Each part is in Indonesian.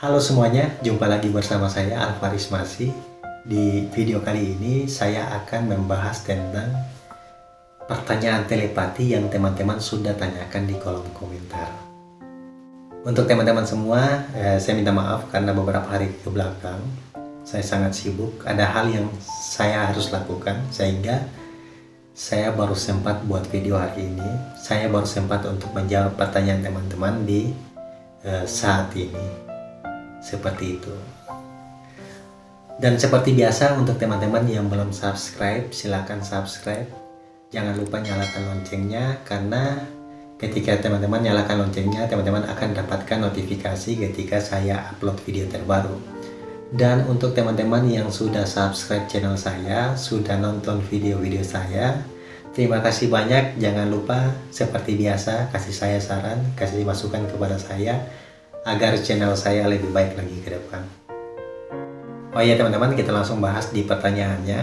Halo semuanya, jumpa lagi bersama saya Alvaris Masi. Di video kali ini saya akan membahas tentang pertanyaan telepati yang teman-teman sudah tanyakan di kolom komentar. Untuk teman-teman semua, eh, saya minta maaf karena beberapa hari ke belakang saya sangat sibuk. Ada hal yang saya harus lakukan sehingga saya baru sempat buat video hari ini. Saya baru sempat untuk menjawab pertanyaan teman-teman di eh, saat ini seperti itu. Dan seperti biasa untuk teman-teman yang belum subscribe silahkan subscribe. Jangan lupa nyalakan loncengnya karena ketika teman-teman nyalakan loncengnya teman-teman akan dapatkan notifikasi ketika saya upload video terbaru. Dan untuk teman-teman yang sudah subscribe channel saya sudah nonton video-video saya terima kasih banyak. Jangan lupa seperti biasa kasih saya saran kasih masukan kepada saya agar channel saya lebih baik lagi ke depan. Oh iya teman-teman, kita langsung bahas di pertanyaannya.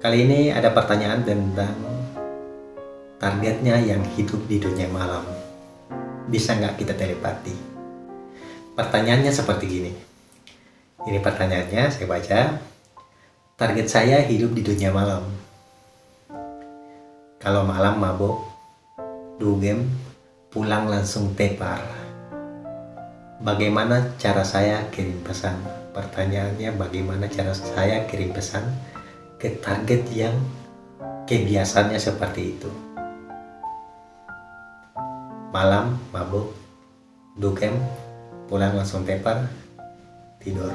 Kali ini ada pertanyaan tentang targetnya yang hidup di dunia malam. Bisa nggak kita telepati? Pertanyaannya seperti gini. Ini pertanyaannya, saya baca. Target saya hidup di dunia malam. Kalau malam mabuk, dugem, pulang langsung tepar bagaimana cara saya kirim pesan? Pertanyaannya bagaimana cara saya kirim pesan ke target yang kebiasaannya seperti itu? Malam mabuk dukem pulang langsung tepar tidur.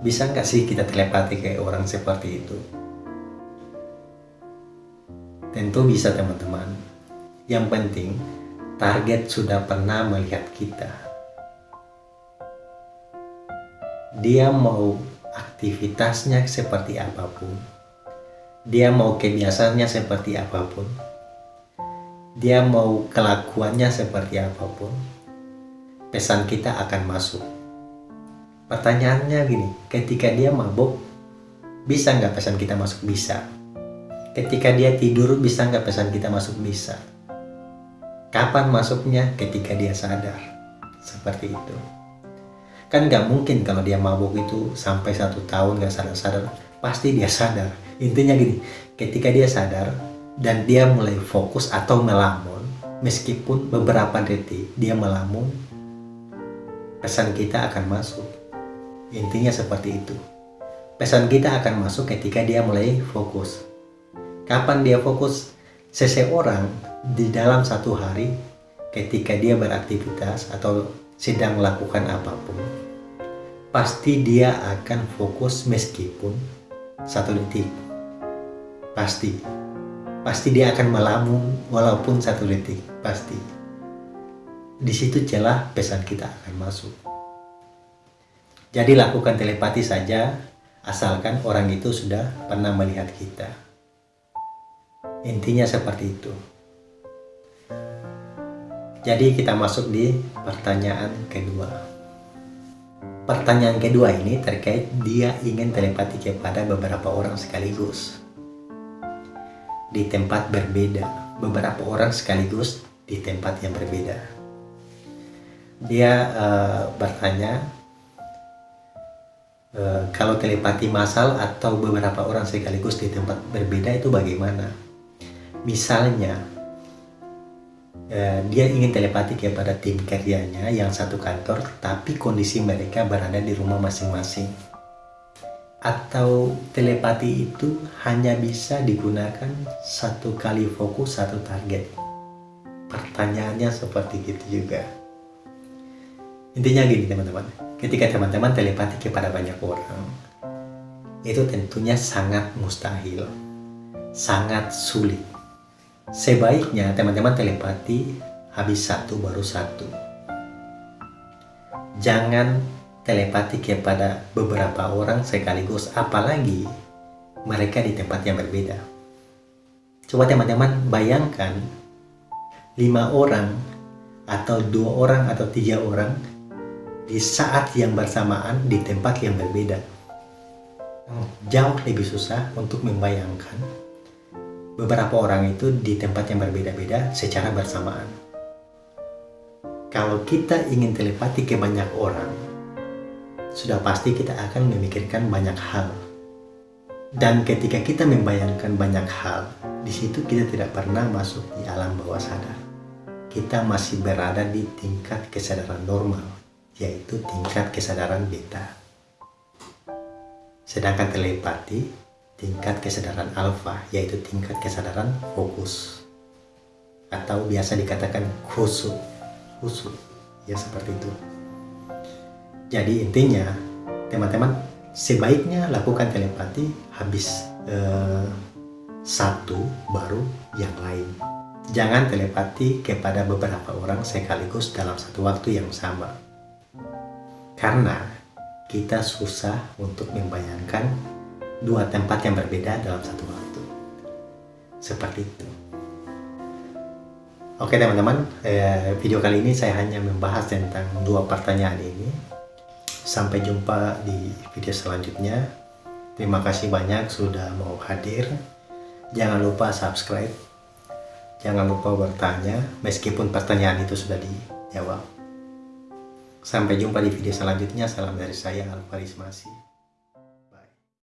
Bisa nggak sih kita telepati ke orang seperti itu? Tentu bisa teman-teman. Yang penting target sudah pernah melihat kita. Dia mau aktivitasnya seperti apa pun. Dia mau kebiasaannya seperti apa pun. Dia mau kelakuannya seperti apa pun. Pesan kita akan masuk. Pertanyaannya gini, ketika dia mabuk, bisa nggak pesan kita masuk? Bisa. Ketika dia tidur, bisa nggak pesan kita masuk? Bisa Kapan masuknya? Ketika dia sadar. Seperti itu. Kan nggak mungkin kalau dia mabuk itu sampai satu tahun nggak sadar-sadar. Pasti dia sadar. Intinya gini, ketika dia sadar dan dia mulai fokus atau melamun, meskipun beberapa detik dia melamun, pesan kita akan masuk. Intinya seperti itu. Pesan kita akan masuk ketika dia mulai fokus. Kapan dia fokus? Seseorang di dalam satu hari ketika dia beraktivitas atau sedang melakukan apa pun pasti dia akan fokus meskipun satu detik. Pasti. Pasti dia akan melamun walaupun satu detik. Pasti. Di situ celah pesan kita akan masuk. Jadi lakukan telepati saja asalkan orang itu sudah pernah melihat kita. Intinya seperti itu jadi kita masuk di pertanyaan kedua. Pertanyaan kedua ini terkait dia ingin telepati kepada beberapa orang sekaligus. Di tempat berbeda, beberapa orang sekaligus di tempat yang berbeda. Dia uh, bertanya, uh, kalau telepati masal atau beberapa orang sekaligus di tempat berbeda itu bagaimana? Misalnya, dia ingin telepati kepada tim kerjanya yang satu kantor tapi kondisi mereka berada di rumah masing-masing. Atau telepati itu hanya bisa digunakan satu kali fokus satu target. Pertanyaannya seperti itu juga. Intinya gini teman-teman. Ketika teman-teman telepati kepada banyak orang itu tentunya sangat mustahil. Sangat sulit Sebaiknya teman-teman telepati habis satu baru satu. Jangan telepati kepada beberapa orang sekaligus, apalagi mereka di tempat yang berbeda. Coba teman-teman bayangkan lima orang atau dua orang atau tiga orang di saat yang bersamaan di tempat yang berbeda. Jauh lebih susah untuk membayangkan beberapa orang itu di tempat yang berbeda-beda secara bersamaan. kalau kita ingin telepati ke banyak orang, sudah pasti kita akan memikirkan banyak hal. Dan ketika kita membayangkan banyak hal, di situ kita tidak pernah masuk di alam bawah sadar. Kita masih berada di tingkat kesadaran normal, yaitu tingkat kesadaran beta. Sedangkan telepati, tingkat kesadaran alfa, yaitu tingkat kesadaran fokus. Atau biasa dikatakan khusus. Khusus, ya seperti itu. Jadi intinya, teman-teman sebaiknya lakukan telepati habis eh, satu baru yang lain. Jangan telepati kepada beberapa orang sekaligus dalam satu waktu yang sama. Karena kita susah untuk membayangkan dua tempat yang berbeda dalam satu waktu. Seperti itu. Oke teman-teman, eh, video kali ini saya hanya membahas tentang dua pertanyaan ini Sampai jumpa di video selanjutnya. Terima kasih banyak sudah mau hadir. Jangan lupa subscribe. Jangan lupa bertanya meskipun pertanyaan itu sudah dijawab. Sampai jumpa di video selanjutnya. Salam dari saya Alvaris Masih.